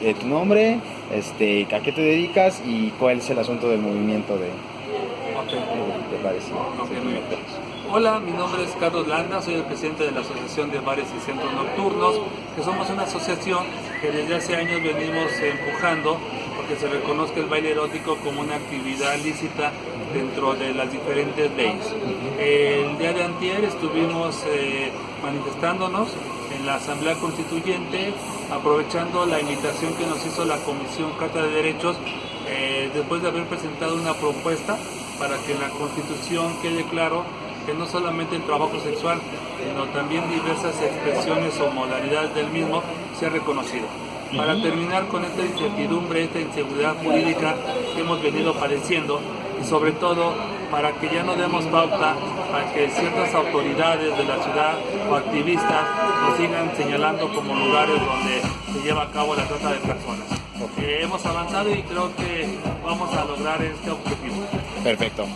eh, tu nombre, este, a qué te dedicas y cuál es el asunto del movimiento de, Ok. de bares y centros. Hola, mi nombre es Carlos Landa, soy el presidente de la Asociación de Bares y Centros Nocturnos, que somos una asociación que desde hace años venimos empujando porque se reconozca el baile erótico como una actividad lícita dentro de las diferentes leyes. Antier estuvimos eh, manifestándonos en la Asamblea Constituyente, aprovechando la invitación que nos hizo la Comisión Carta de Derechos, eh, después de haber presentado una propuesta para que en la Constitución quede claro que no solamente el trabajo sexual, sino también diversas expresiones o modalidades del mismo sea reconocido. Para terminar con esta incertidumbre, esta inseguridad jurídica que hemos venido padeciendo y sobre todo para que ya no demos pauta a que ciertas autoridades de la ciudad o activistas nos sigan señalando como lugares donde se lleva a cabo la trata de personas. Eh, hemos avanzado y creo que vamos a lograr este objetivo. Perfecto.